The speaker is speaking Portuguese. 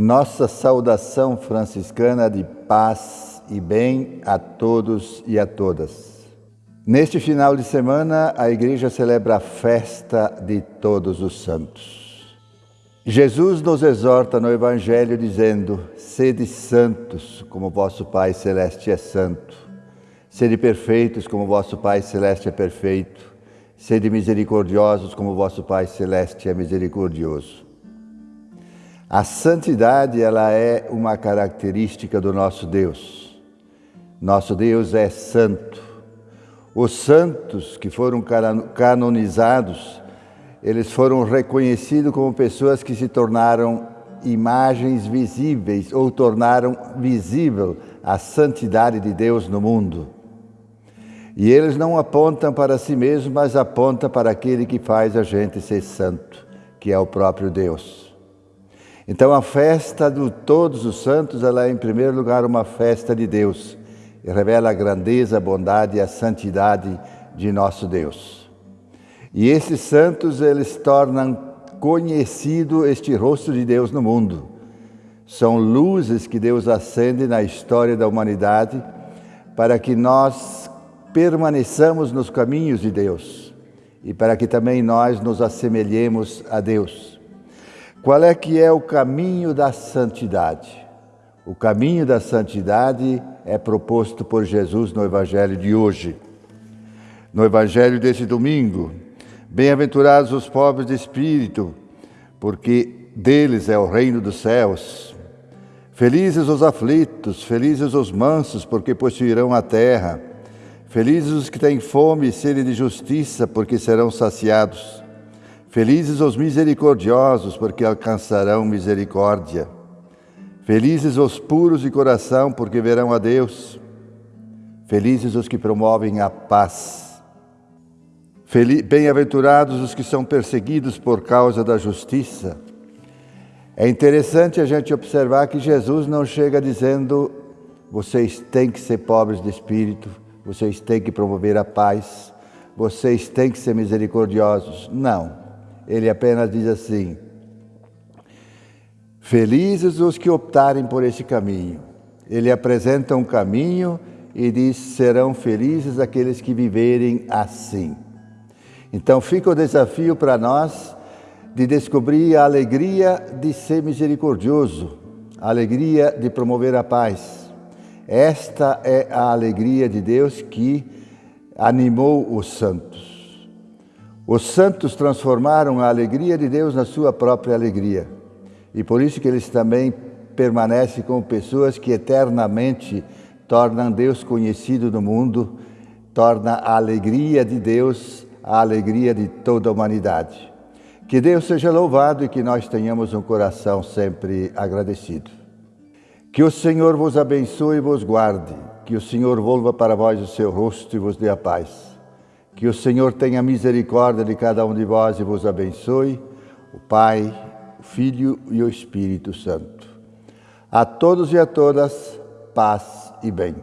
Nossa saudação franciscana de paz e bem a todos e a todas. Neste final de semana, a Igreja celebra a festa de Todos os Santos. Jesus nos exorta no Evangelho dizendo: Sede santos, como vosso Pai Celeste é santo. Sede perfeitos, como vosso Pai Celeste é perfeito. Sede misericordiosos, como vosso Pai Celeste é misericordioso. A santidade, ela é uma característica do nosso Deus. Nosso Deus é santo. Os santos que foram canonizados, eles foram reconhecidos como pessoas que se tornaram imagens visíveis ou tornaram visível a santidade de Deus no mundo. E eles não apontam para si mesmos, mas apontam para aquele que faz a gente ser santo, que é o próprio Deus. Então a festa de todos os santos, ela é em primeiro lugar uma festa de Deus e revela a grandeza, a bondade e a santidade de nosso Deus. E esses santos, eles tornam conhecido este rosto de Deus no mundo. São luzes que Deus acende na história da humanidade para que nós permaneçamos nos caminhos de Deus e para que também nós nos assemelhemos a Deus. Qual é que é o caminho da santidade? O caminho da santidade é proposto por Jesus no Evangelho de hoje. No Evangelho desse domingo, bem-aventurados os pobres de espírito, porque deles é o reino dos céus. Felizes os aflitos, felizes os mansos, porque possuirão a terra. Felizes os que têm fome e sede de justiça, porque serão saciados. Felizes os misericordiosos, porque alcançarão misericórdia. Felizes os puros de coração, porque verão a Deus. Felizes os que promovem a paz. Bem-aventurados os que são perseguidos por causa da justiça. É interessante a gente observar que Jesus não chega dizendo: vocês têm que ser pobres de espírito, vocês têm que promover a paz, vocês têm que ser misericordiosos. Não. Ele apenas diz assim: Felizes os que optarem por esse caminho. Ele apresenta um caminho e diz: serão felizes aqueles que viverem assim. Então fica o desafio para nós de descobrir a alegria de ser misericordioso, a alegria de promover a paz. Esta é a alegria de Deus que animou os santos. Os santos transformaram a alegria de Deus na sua própria alegria. E por isso que eles também permanecem como pessoas que eternamente tornam Deus conhecido no mundo, torna a alegria de Deus a alegria de toda a humanidade. Que Deus seja louvado e que nós tenhamos um coração sempre agradecido. Que o Senhor vos abençoe e vos guarde, que o Senhor volva para vós o seu rosto e vos dê a paz. Que o Senhor tenha misericórdia de cada um de vós e vos abençoe, o Pai, o Filho e o Espírito Santo. A todos e a todas, paz e bem.